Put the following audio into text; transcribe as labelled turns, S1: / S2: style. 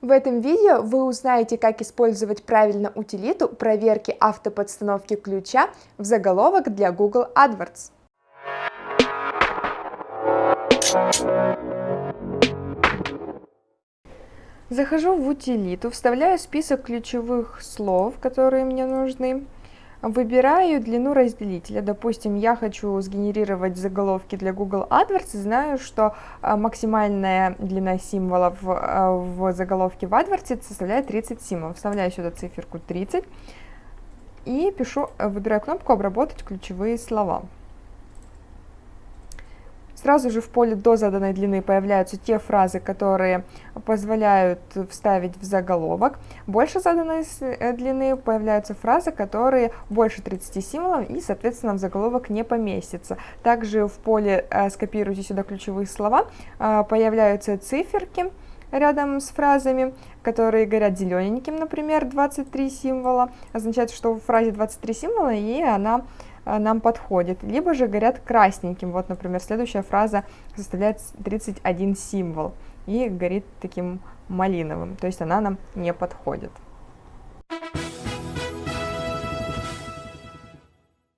S1: В этом видео вы узнаете, как использовать правильно утилиту проверки автоподстановки ключа в заголовок для Google AdWords. Захожу в утилиту, вставляю список ключевых слов, которые мне нужны. Выбираю длину разделителя. Допустим, я хочу сгенерировать заголовки для Google AdWords, знаю, что а, максимальная длина символов а, в заголовке в AdWords составляет 30 символов. Вставляю сюда циферку 30 и пишу, выбираю кнопку «Обработать ключевые слова». Сразу же в поле до заданной длины появляются те фразы, которые позволяют вставить в заголовок. Больше заданной э, длины появляются фразы, которые больше 30 символов и, соответственно, в заголовок не поместятся. Также в поле э, «Скопируйте сюда ключевые слова» э, появляются циферки, рядом с фразами, которые горят зелененьким, например, 23 символа, означает, что в фразе 23 символа, и она нам подходит, либо же горят красненьким. Вот, например, следующая фраза составляет 31 символ и горит таким малиновым, то есть она нам не подходит.